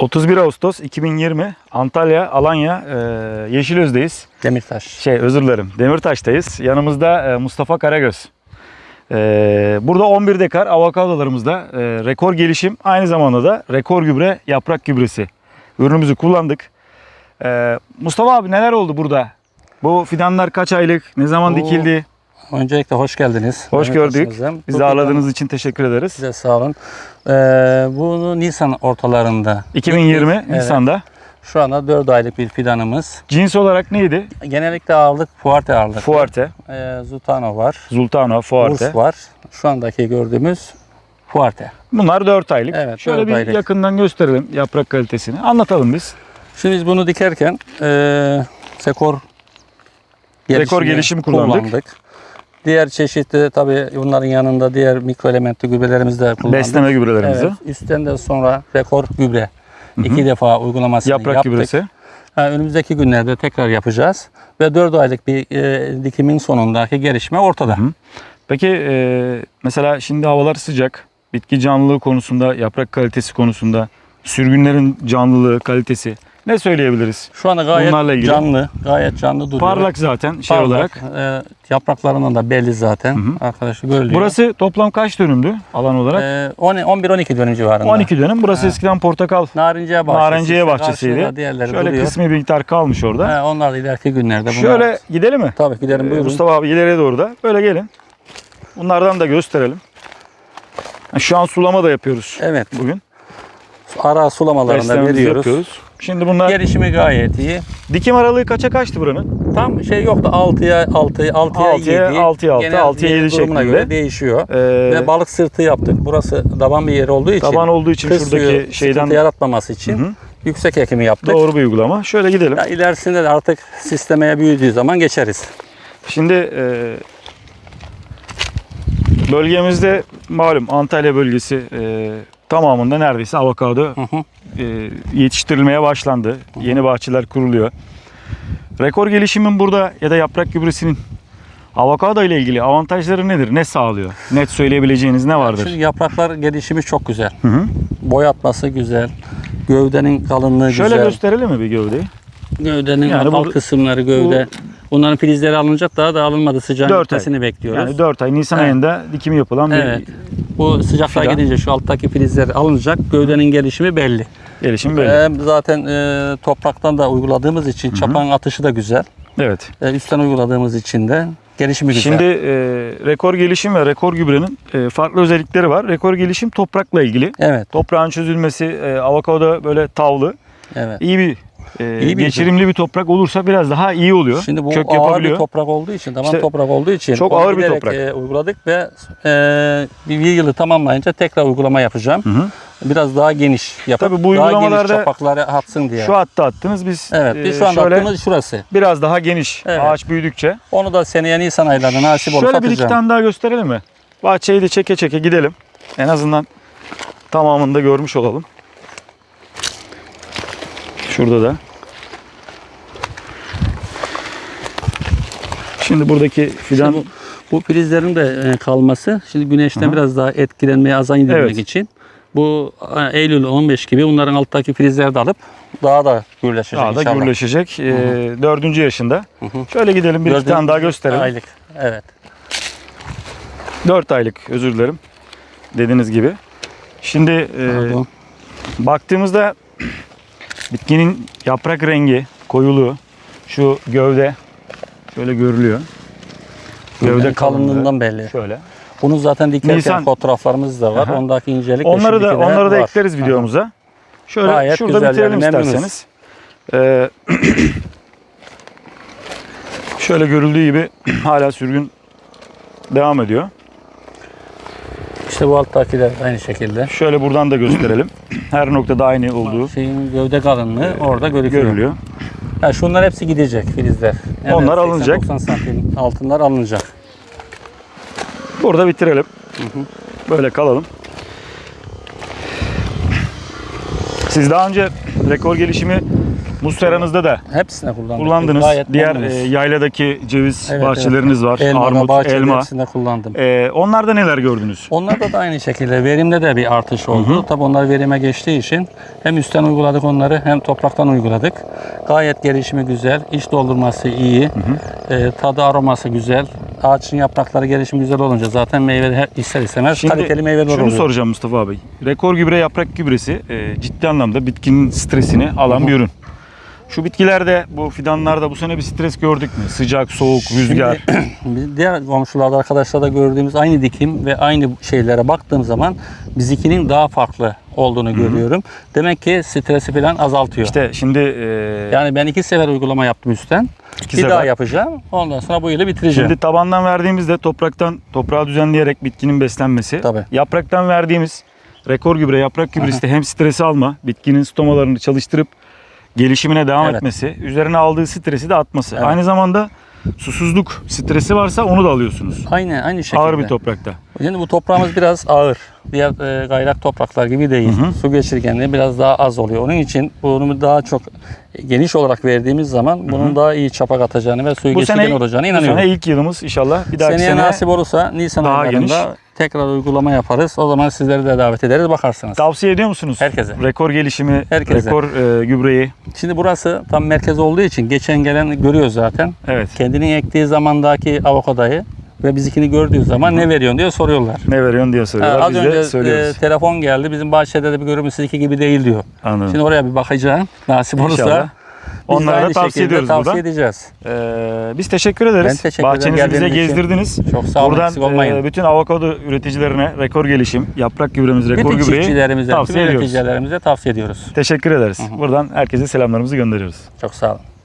31 Ağustos 2020 Antalya Alanya e, Yeşilöz'deyiz. Demirtaş. Şey özür dilerim Demirtaş'tayız. Yanımızda e, Mustafa Karagöz. E, burada 11 dekar avokadolarımızda e, rekor gelişim aynı zamanda da rekor gübre yaprak gübresi ürünümüzü kullandık. E, Mustafa abi neler oldu burada? Bu fidanlar kaç aylık? Ne zaman Oo, dikildi? Öncelikle hoş geldiniz. Hoş gördük. Demirtaş'ımıza. Bizi Bu ağırladığınız için teşekkür ederiz. Size sağ olun. Ee, bunu Nisan ortalarında. 2020 Evet. Nisan'da. Şu anda 4 aylık bir fidanımız. Cins olarak neydi? Genellikle ağırlık Fuarte ağırlık. Fuerte, Ee, Zutano var. Zultano, Fuerte. Urs var. Şu andaki gördüğümüz Fuarte. Bunlar 4 aylık. Evet, Şöyle dört bir aylık. yakından gösterelim yaprak kalitesini. Anlatalım biz. Şimdi biz bunu dikerken e, Sekor Rekor gelişim kullandık. Diğer çeşitli tabii bunların yanında diğer mikro elementli gübrelerimizi de kullandık. Besleme gübrelerimizi. Evet, üstten de sonra rekor gübre. iki defa uygulamasını Yaprak yaptık. gübresi. Ha, önümüzdeki günlerde tekrar yapacağız. Ve 4 aylık bir e, dikimin sonundaki gelişme ortada. Peki e, mesela şimdi havalar sıcak. Bitki canlılığı konusunda, yaprak kalitesi konusunda, sürgünlerin canlılığı, kalitesi ne söyleyebiliriz? Şu anda gayet Bunlarla ilgili. canlı, gayet canlı duruyor. Parlak zaten şey Parlak. olarak. E, yapraklarından da belli zaten. Arkadaşlar görülüyor. Burası toplam kaç dönümdü alan olarak? e, 11-12 dönüm civarında. 12 dönüm. Burası eskiden portakal Narinciye bahçesi. Narenciye işte bahçesiydi. Şöyle duruyor. kısmi bir miktar kalmış orada. He, onlar da ileriki günlerde. bunlar- Şöyle gidelim mi? Tabii gidelim Ee, buyurun. Mustafa abi ileriye doğru da. Böyle gelin. Bunlardan da gösterelim. Ha, Şu an sulama da yapıyoruz Evet. bugün. Ara sulamalarında veriyoruz. yapıyoruz. Şimdi bunlar Gelişimi gayet iyi. dikim aralığı kaça kaçtı buranın? Tam şey yoktu 6'ya 6 6'ya 7. Altıya, altıya altı, Genel altıya yedi durumuna şeklinde. göre değişiyor. Ee, Ve balık sırtı yaptık. Burası daban bir yer olduğu için. taban olduğu için şuradaki şeyden yaratmaması için Hı hı. yüksek ekimi yaptık. doğru bir uygulama. Şöyle gidelim. Ya ilerisinde de artık sistemeye büyüdüğü zaman geçeriz. Şimdi e, bölgemizde malum Antalya bölgesi e, tamamında neredeyse avokado Hı hı. e, yetiştirilmeye başlandı. Yeni bahçeler kuruluyor. Rekor gelişimin burada ya da yaprak gübresinin avokado ile ilgili avantajları nedir? Ne sağlıyor? Net söyleyebileceğiniz ne vardır? Şimdi yapraklar gelişimi çok güzel. Hı hı. Boyatması güzel. Gövdenin kalınlığı Şöyle güzel. gösterelim mi bir gövdeyi? Gövdenin Yani alt bu- kısımları gövde. Bunların filizleri alınacak daha da alınmadı. Sıcağın gitmesini bekliyoruz. Yani 4 ay Nisan Evet. ayında dikimi yapılan bir Evet. Bu sıcaklığa Fidan. gidince şu alttaki filizler alınacak. Gövdenin gelişimi belli. gelişim belli. Ee, zaten e, topraktan da uyguladığımız için çapan atışı da güzel. Evet. E, üstten uyguladığımız için de gelişimi güzel. Şimdi e, rekor gelişim ve rekor gübrenin e, farklı özellikleri var. Rekor gelişim toprakla ilgili. evet, Toprağın çözülmesi, e, avokado böyle tavlı, evet. iyi bir, e, İyi bir geçirimli bir toprak olursa biraz daha iyi oluyor. Şimdi bu Kök ağır yapabiliyor. bir toprak olduğu için, tamam İşte toprak olduğu için çok ağır bir toprak. e, uyguladık ve e, bir, yılı tamamlayınca tekrar uygulama yapacağım. Hı hı. Biraz daha geniş yapıp Tabii bu daha uygulamalarda geniş çapakları atsın diye. Şu hatta attınız biz evet, e, biz şu an şöyle attığımız şurası. biraz daha geniş Evet. ağaç büyüdükçe. Onu da seneye Nisan aylarında nasip olursa Şöyle bir iki tane daha gösterelim mi? Bahçeyi de çeke çeke gidelim. En azından tamamını da görmüş olalım. Şurada da. Şimdi buradaki fidan İşte bu, bu filizlerin de e, kalması şimdi güneşten Hı hı. biraz daha etkilenmeye azan indirmek Evet. için bu e, Eylül 15 gibi bunların alttaki filizleri de alıp daha da gürleşecek daha da inşallah. gürleşecek. Ee, dördüncü yaşında. hı. Şöyle gidelim bir Dördüncü tane daha gösterelim. Aylık. Evet. 4 aylık özür dilerim. Dediğiniz gibi. Şimdi e, Pardon. baktığımızda bitkinin yaprak rengi, koyuluğu, şu gövde şöyle görülüyor. Gövde Yani kalınlığından belli. Şöyle. Bunu zaten dikerken Nisan- fotoğraflarımız da var. Aha. Ondaki incelik Onları da onları da var. ekleriz videomuza. Şöyle Gayet şurada güzel bitirelim yani, isterseniz. Ee, şöyle görüldüğü gibi hala sürgün devam ediyor. İşte bu alttakiler aynı şekilde. Şöyle buradan da gösterelim. Her noktada aynı olduğu Şeyin gövde kalınlığı orada görülüyor. görülüyor. Ha, şunlar hepsi gidecek filizler. Onlar alınacak. 80-90 santim altınlar alınacak. Burada bitirelim. Böyle kalalım. Siz daha önce rekor gelişimi Musteranızda da Hepsine kullandık. kullandınız. Gayet Diğer e, yayladaki ceviz Evet, bahçeleriniz var. elma, Armut, elma. hepsinde kullandım. E, onlarda neler gördünüz? Onlarda da aynı şekilde verimde de bir artış oldu. Tabii onlar verime geçtiği için hem üstten uyguladık onları hem topraktan uyguladık. Gayet gelişimi güzel, iç doldurması iyi, e, tadı aroması güzel. Ağaçın yaprakları gelişimi güzel olunca zaten meyve ister istemez kaliteli meyveler şunu oluyor. soracağım Mustafa abi. Rekor gübre yaprak gübresi e, ciddi anlamda bitkinin stresini alan bir ürün. Şu bitkilerde, bu fidanlarda bu sene bir stres gördük mü? Sıcak, soğuk, rüzgar. Şimdi, diğer komşularda arkadaşlarda gördüğümüz aynı dikim ve aynı şeylere baktığım zaman bizikinin daha farklı olduğunu görüyorum. Demek ki stresi falan azaltıyor. İşte şimdi e, yani ben iki sefer uygulama yaptım üstten. İki bir sefer. daha yapacağım. Ondan sonra bu yılı bitireceğim. Şimdi tabandan verdiğimizde topraktan toprağı düzenleyerek bitkinin beslenmesi. Tabii. Yapraktan verdiğimiz rekor gübre, yaprak gübresi de hem stresi alma, bitkinin stomalarını çalıştırıp gelişimine devam Evet. etmesi, üzerine aldığı stresi de atması. Evet. Aynı zamanda susuzluk stresi varsa onu da alıyorsunuz. Aynı aynı şekilde. Ağır bir toprakta. Şimdi bu toprağımız biraz ağır. Diğer e, gayrak topraklar gibi değil. Su geçirgenliği biraz daha az oluyor. Onun için bunu daha çok geniş olarak verdiğimiz zaman bunun daha iyi çapak atacağını ve suyu geçirgen olacağını bu inanıyorum. sene ilk yılımız inşallah. Bir dahaki Seneye sene nasip olursa Nisan daha aylarında geniş. Tekrar uygulama yaparız. O zaman sizleri de davet ederiz bakarsınız. tavsiye ediyor musunuz? Herkese. Rekor gelişimi, Herkese. rekor e, gübreyi. Şimdi burası tam merkez olduğu için geçen gelen görüyor zaten. Evet. Kendinin ektiği zamandaki avokadayı ve bizikini gördüğü zaman ne veriyorsun diye soruyorlar. Ne veriyorsun diye Ha, soruyorlar. az Biz önce de e, telefon geldi. Bizim bahçede de bir görümü sizinki gibi değil diyor. Anladım. Şimdi oraya bir bakacağım. Nasip olursa İnşallah. Biz Onlara da tavsiye ediyoruz tavsiye buradan. edeceğiz. Ee, biz teşekkür ederiz. Ben teşekkür ederim Bahçenizi bize geldiğiniz için. gezdirdiniz. Çok sağ olun, Buradan olmayın. e, bütün avokado üreticilerine rekor gelişim, yaprak gübremiz, rekor Bütün gübreyi çiftçilerimize, tüm tavsiye ediyoruz. üreticilerimize tavsiye ediyoruz. Teşekkür ederiz. Buradan herkese selamlarımızı gönderiyoruz. Çok sağ olun.